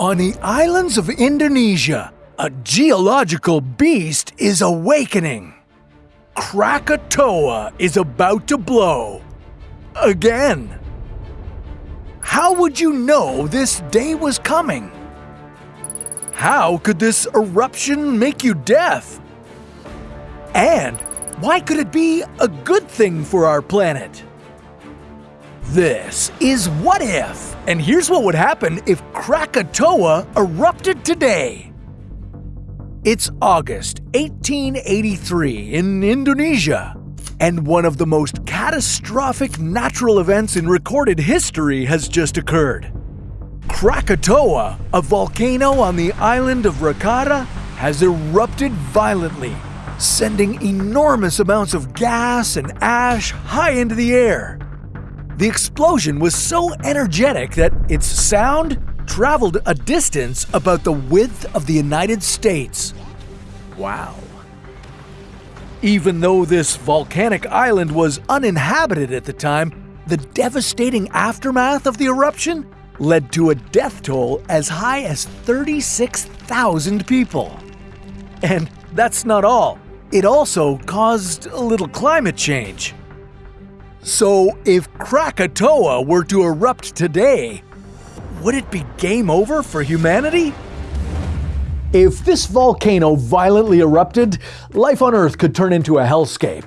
On the islands of Indonesia, a geological beast is awakening. Krakatoa is about to blow. Again. How would you know this day was coming? How could this eruption make you deaf? And why could it be a good thing for our planet? This is What If, and here's what would happen if Krakatoa erupted today. It's August 1883 in Indonesia, and one of the most catastrophic natural events in recorded history has just occurred. Krakatoa, a volcano on the island of Rakata, has erupted violently, sending enormous amounts of gas and ash high into the air. The explosion was so energetic that its sound traveled a distance about the width of the United States. Wow. Even though this volcanic island was uninhabited at the time, the devastating aftermath of the eruption led to a death toll as high as 36,000 people. And that's not all. It also caused a little climate change. So, if Krakatoa were to erupt today, would it be game over for humanity? If this volcano violently erupted, life on Earth could turn into a hellscape.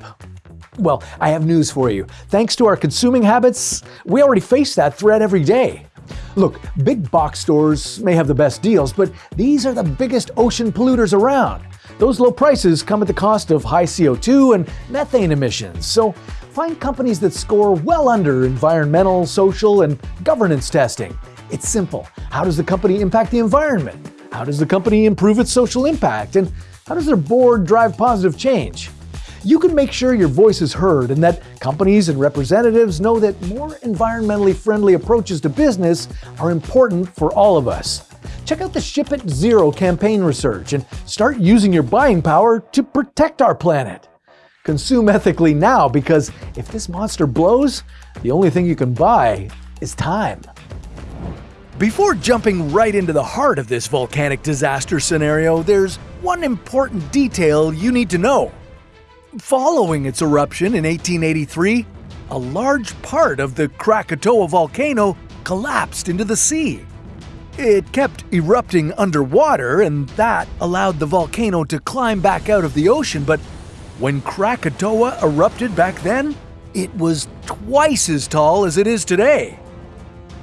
Well, I have news for you. Thanks to our consuming habits, we already face that threat every day. Look, big box stores may have the best deals, but these are the biggest ocean polluters around. Those low prices come at the cost of high CO2 and methane emissions, so Find companies that score well under environmental, social, and governance testing. It's simple. How does the company impact the environment? How does the company improve its social impact? And how does their board drive positive change? You can make sure your voice is heard and that companies and representatives know that more environmentally friendly approaches to business are important for all of us. Check out the Ship It Zero campaign research and start using your buying power to protect our planet. Consume ethically now because if this monster blows, the only thing you can buy is time. Before jumping right into the heart of this volcanic disaster scenario, there's one important detail you need to know. Following its eruption in 1883, a large part of the Krakatoa volcano collapsed into the sea. It kept erupting underwater, and that allowed the volcano to climb back out of the ocean, but when Krakatoa erupted back then, it was twice as tall as it is today.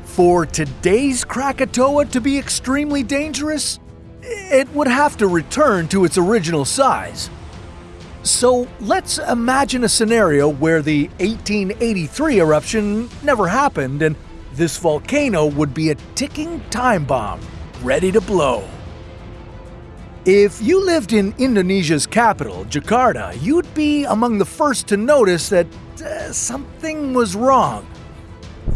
For today's Krakatoa to be extremely dangerous, it would have to return to its original size. So let's imagine a scenario where the 1883 eruption never happened and this volcano would be a ticking time bomb, ready to blow. If you lived in Indonesia's capital, Jakarta, you'd be among the first to notice that uh, something was wrong.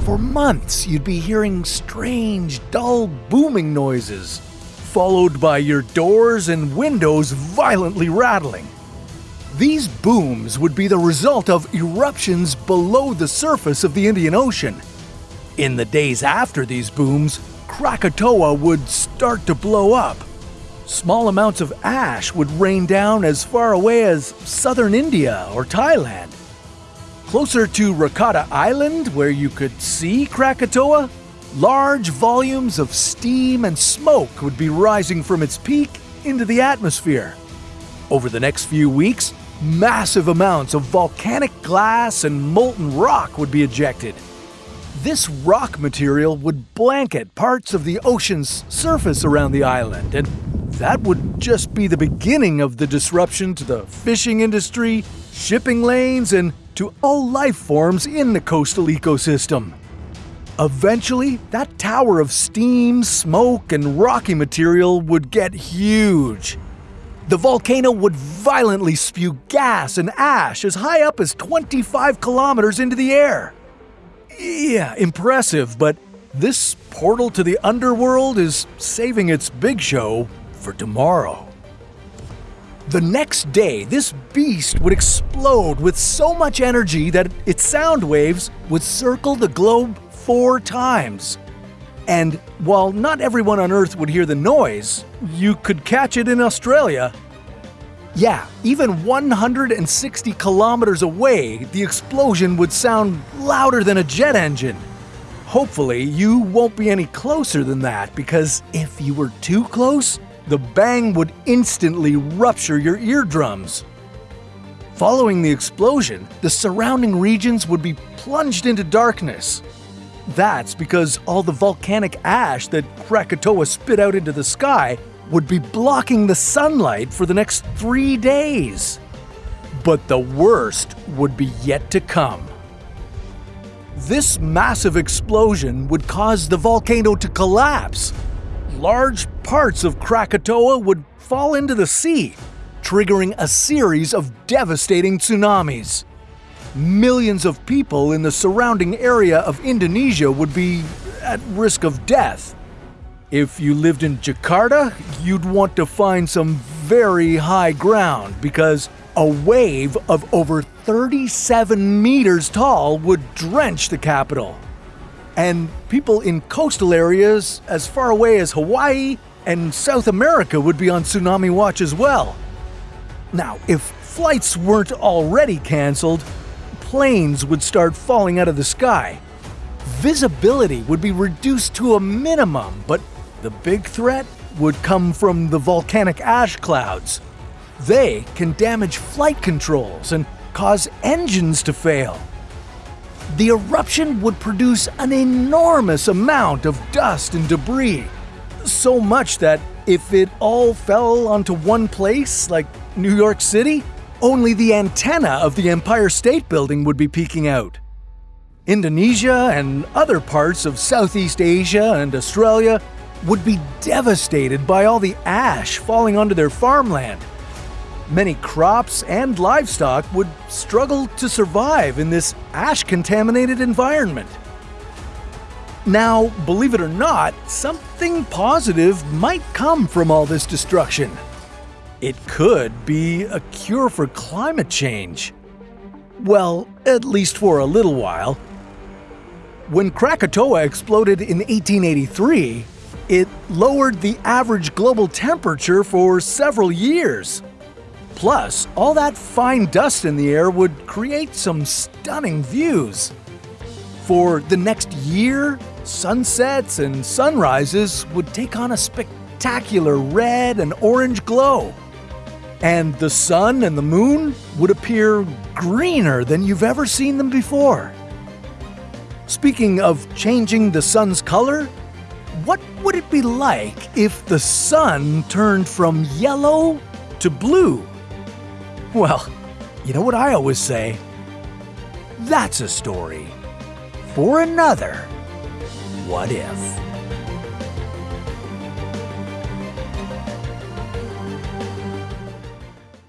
For months, you'd be hearing strange, dull booming noises, followed by your doors and windows violently rattling. These booms would be the result of eruptions below the surface of the Indian Ocean. In the days after these booms, Krakatoa would start to blow up Small amounts of ash would rain down as far away as southern India or Thailand. Closer to Rakata Island, where you could see Krakatoa, large volumes of steam and smoke would be rising from its peak into the atmosphere. Over the next few weeks, massive amounts of volcanic glass and molten rock would be ejected. This rock material would blanket parts of the ocean's surface around the island and that would just be the beginning of the disruption to the fishing industry, shipping lanes, and to all life forms in the coastal ecosystem. Eventually, that tower of steam, smoke, and rocky material would get huge. The volcano would violently spew gas and ash as high up as 25 kilometers into the air. Yeah, impressive, but this portal to the underworld is saving its big show for tomorrow. The next day, this beast would explode with so much energy that its sound waves would circle the globe four times. And while not everyone on Earth would hear the noise, you could catch it in Australia. Yeah, even 160 kilometers away, the explosion would sound louder than a jet engine. Hopefully, you won't be any closer than that because if you were too close, the bang would instantly rupture your eardrums. Following the explosion, the surrounding regions would be plunged into darkness. That's because all the volcanic ash that Krakatoa spit out into the sky would be blocking the sunlight for the next three days. But the worst would be yet to come. This massive explosion would cause the volcano to collapse. Large parts of Krakatoa would fall into the sea, triggering a series of devastating tsunamis. Millions of people in the surrounding area of Indonesia would be at risk of death. If you lived in Jakarta, you'd want to find some very high ground because a wave of over 37 meters tall would drench the capital. And people in coastal areas as far away as Hawaii and South America would be on tsunami watch as well. Now, if flights weren't already cancelled, planes would start falling out of the sky. Visibility would be reduced to a minimum, but the big threat would come from the volcanic ash clouds. They can damage flight controls and cause engines to fail. The eruption would produce an enormous amount of dust and debris. So much that if it all fell onto one place, like New York City, only the antenna of the Empire State Building would be peeking out. Indonesia and other parts of Southeast Asia and Australia would be devastated by all the ash falling onto their farmland. Many crops and livestock would struggle to survive in this ash contaminated environment. Now, believe it or not, something positive might come from all this destruction. It could be a cure for climate change. Well, at least for a little while. When Krakatoa exploded in 1883, it lowered the average global temperature for several years. Plus, all that fine dust in the air would create some stunning views. For the next year, sunsets and sunrises would take on a spectacular red and orange glow. And the sun and the moon would appear greener than you've ever seen them before. Speaking of changing the sun's color, what would it be like if the sun turned from yellow to blue? Well, you know what I always say? That's a story for another What If.